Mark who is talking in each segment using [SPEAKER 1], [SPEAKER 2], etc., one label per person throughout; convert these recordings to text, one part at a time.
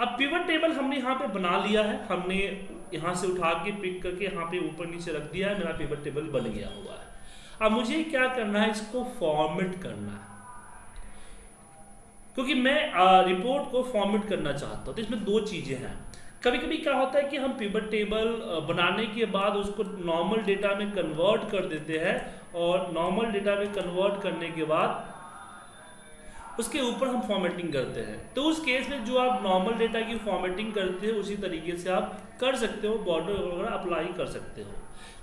[SPEAKER 1] अब pivot table हमने यहाँ पे बना लिया है। हमने यहाँ से उठा के पिक करके यहाँ पे ऊपर नीचे रख दिया है। मेरा पिवट टेबल बन गया हुआ है। अब मुझे क्या करना है? इसको फॉर्मेट करना है। क्योंकि मैं रिपोर्ट को फॉर्मेट करना चाहता हूँ। तो इसमें दो चीज़ें हैं। कभी कभी क्या होता है कि हम पिवट टेबल बनाने के बाद उसको नॉर्मल डेटा में कन्वर्ट कर देते हैं और नॉर्मल डेटा में कन्वर्ट करने के बाद उसके ऊपर हम फॉर्मेटिंग करते हैं। तो उस केस में जो आप नॉर्मल डेटा की फॉर्मेटिंग करते हैं, उसी तरीके से आप कर सकते हो बॉर्डर वगैरह अप्लाई कर सकते हो।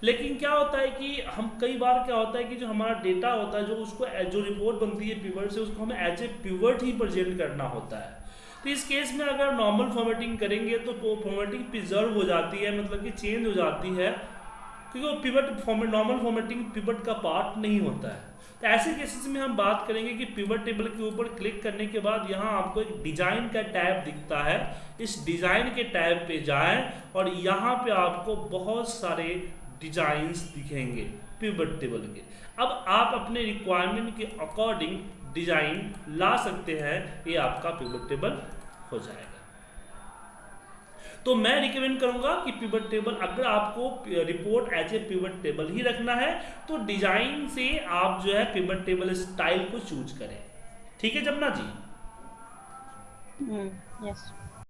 [SPEAKER 1] लेकिन क्या होता है कि हम, कई बार क्या होता है कि जो हमारा डेटा होता है, जो उसको, जो रिपोर्ट बनती है पिवर्ट से, उसको हमें एज ए पिवर्ट ही प्रजेंट करना होता है। तो इस केस में अगर नॉर्मल फॉर्मेटिंग करेंगे तो फॉर्मेटिंग प्रिजर्व हो जाती है मतलब कि चेंज हो जाती है। क्योंकि वो pivot format normal formatting pivot का पार्ट नहीं होता है। तो ऐसे केसेस में हम बात करेंगे कि पिवट टेबल के ऊपर क्लिक करने के बाद यहाँ आपको एक डिज़ाइन का टैब दिखता है। इस डिज़ाइन के टैब पे जाएँ और यहाँ पे आपको बहुत सारे डिजाइंस दिखेंगे पिवट टेबल के। अब आप अपने रिक्वायरमेंट के अकॉर्डिंग डिज़ाइन ला सकते हैं, ये आपका पिवट टेबल हो जाएगा। तो मैं रिकमेंड करूँगा कि पिवट टेबल अगर आपको report as a pivot table ही रखना है तो डिज़ाइन से आप जो है पिवट टेबल स्टाइल को चूज़ करें। ठीक है जमुना जी?
[SPEAKER 2] यस